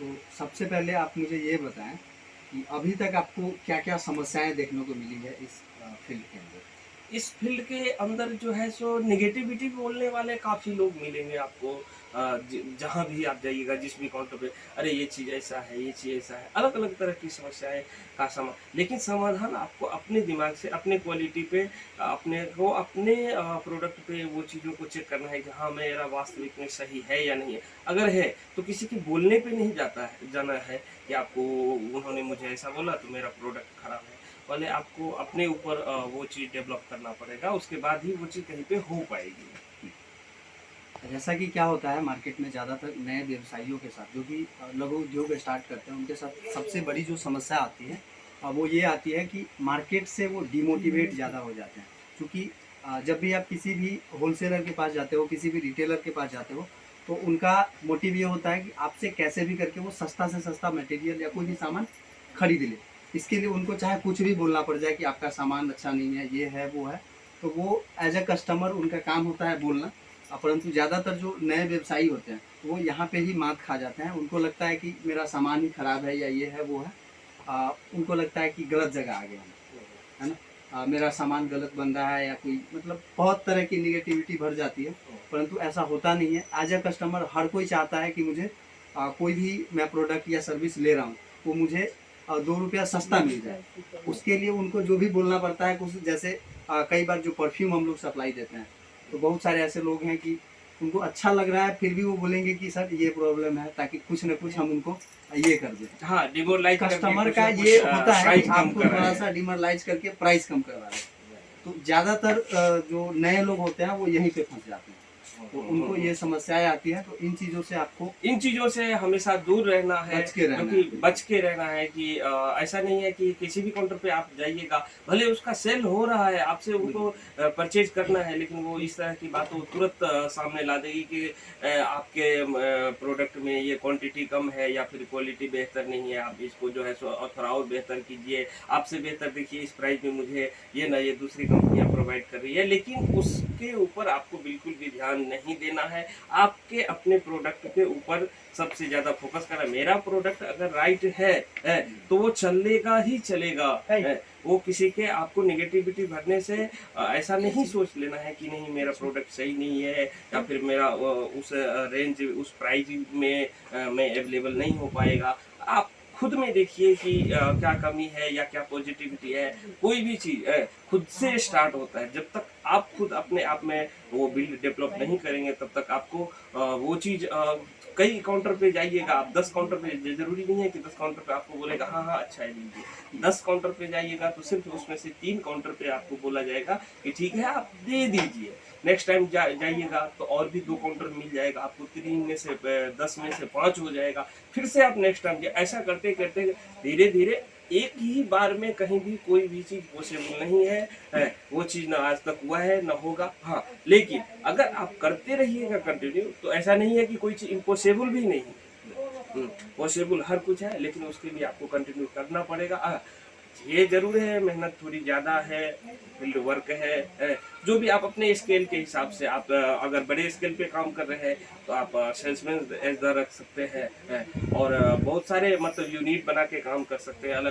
तो सबसे पहले आप मुझे ये बताएँ कि अभी तक आपको क्या क्या समस्याएँ देखने को मिली है इस फ़ील्ड के अंदर? इस फ़ील्ड के अंदर जो है, सो निगेटिविटी बोलने वाले काफ़ी लोग मिलेंगे आपको। जहाँ भी आप जाइएगा, जिस भी काउंटर पे, अरे ये चीज़ ऐसा है, ये चीज़ ऐसा है अलग अलग तरह की समस्याएँ का समा, लेकिन समाधान आपको अपने दिमाग से, अपने क्वालिटी पे, अपने को अपने प्रोडक्ट पे वो चीज़ों को चेक करना है कि हाँ मेरा वास्तविक में सही है या नहीं है। अगर है तो किसी के बोलने पर नहीं जाता है, जाना है कि आपको, उन्होंने मुझे ऐसा बोला तो मेरा प्रोडक्ट खराब है। पहले आपको अपने ऊपर वो चीज़ डेवलप करना पड़ेगा उसके बाद ही वो चीज़ कहीं पे हो पाएगी। जैसा कि क्या होता है मार्केट में ज़्यादातर नए व्यवसायियों के साथ जो अ, लघु उद्योग स्टार्ट करते हैं उनके साथ सबसे बड़ी जो समस्या आती है वो ये आती है कि मार्केट से वो डिमोटिवेट ज़्यादा हो जाते हैं। क्योंकि जब भी आप किसी भी होलसेलर के पास जाते हो किसी भी रिटेलर के पास जाते हो तो उनका मोटिव ये होता है कि आपसे कैसे भी करके वो सस्ता से सस्ता मटेरियल या कोई भी सामान खरीद ले। इसके लिए उनको चाहे कुछ भी बोलना पड़ जाए कि आपका सामान अच्छा नहीं है ये है वो है तो वो एज ए कस्टमर उनका काम होता है बोलना। परंतु ज़्यादातर जो नए व्यवसायी होते हैं वो यहाँ पे ही मात खा जाते हैं। उनको लगता है कि मेरा सामान ही खराब है या ये है वो है। अ, उनको लगता है कि गलत जगह आ गया है ना? अ, मेरा सामान गलत बन रहा है या कोई मतलब बहुत तरह की निगेटिविटी भर जाती है। परंतु ऐसा होता नहीं है। एज ए कस्टमर हर कोई चाहता है कि मुझे अ, कोई भी मैं प्रोडक्ट या सर्विस ले रहा हूँ वो मुझे अ, दो रुपया सस्ता मिल जाए। उसके लिए उनको जो भी बोलना पड़ता है कुछ जैसे कई बार जो परफ्यूम हम लोग सप्लाई देते हैं तो बहुत सारे ऐसे लोग हैं कि उनको अच्छा लग रहा है फिर भी वो बोलेंगे कि सर ये प्रॉब्लम है ताकि कुछ ना कुछ हम उनको ये कर दें। हाँ डिमोरलाइज कस्टमर का ये होता है कि आपको थोड़ा सा डिमरलाइज करके प्राइस कम करवा रहे हैं तो ज़्यादातर जो नए लोग होते हैं वो यहीं पे फंस जाते हैं। तो उनको ये समस्याएँ आती है तो इन चीज़ों से आपको इन चीज़ों से हमेशा दूर रहना है बच के रहना क्योंकि है। बच के रहना है कि ऐसा नहीं है कि किसी भी काउंटर पे आप जाइएगा भले उसका सेल हो रहा है आपसे उनको परचेज करना है लेकिन वो इस तरह की बातों तुरंत सामने ला देगी कि आपके प्रोडक्ट में ये क्वांटिटी कम है या फिर क्वालिटी बेहतर नहीं है आप इसको जो है थोड़ा और बेहतर कीजिए आपसे बेहतर देखिए इस प्राइस में मुझे ये ना ये दूसरी कंपनियाँ प्रोवाइड कर रही है लेकिन उसके ऊपर आपको बिल्कुल भी ध्यान नहीं देना है। आपके अपने प्रोडक्ट के ऊपर सबसे ज़्यादा फोकस करना। मेरा प्रोडक्ट अगर राइट है, है तो वो चलेगा ही चलेगा। है, वो किसी के आपको नेगेटिविटी भरने से ऐसा नहीं सोच लेना है कि नहीं मेरा प्रोडक्ट सही नहीं है या फिर मेरा उस रेंज उस प्राइस में में अवेलेबल नहीं हो पाएगा। आप खुद में देखिए कि क्या कमी है या क्या पॉजिटिविटी है। कोई भी चीज़ खुद से स्टार्ट होता है। जब तक आप खुद अपने आप में वो बिल्ड डेवलप नहीं करेंगे, तब तक आपको वो चीज़ कई काउंटर पे जाइएगा आप दस काउंटर पे ज़रूरी नहीं है कि दस काउंटर पे आपको बोलेगा हाँ हाँ अच्छा है लीजिए। दस काउंटर पे जाइएगा तो सिर्फ़ उसमें से तीन काउंटर पे आपको बोला जाएगा कि ठीक है आप दे दीजिए। नेक्स्ट टाइम जा, जाइएगा तो और भी दो काउंटर मिल जाएगा आपको तीन में से दस में से पाँच हो जाएगा। फिर से आप नेक्स्ट टाइम ऐसा करते करते धीरे धीरे एक ही बार में कहीं भी कोई भी चीज़ पॉसिबल नहीं है, है वो चीज़ ना आज तक हुआ है ना होगा हाँ लेकिन अगर आप करते रहिएगा कंटिन्यू तो ऐसा नहीं है कि कोई चीज़ इम्पॉसिबल भी नहीं पॉसिबल हर कुछ है लेकिन उसके लिए आपको कंटिन्यू करना पड़ेगा। आ, ये ज़रूर है मेहनत थोड़ी ज़्यादा है फ़ील्ड वर्क है, है जो भी आप अपने स्केल के हिसाब से आप अगर बड़े स्केल पे काम कर रहे हैं तो आप सेल्समैन एज रख सकते हैं और बहुत सारे मतलब यूनिट बना के काम कर सकते हैं अलग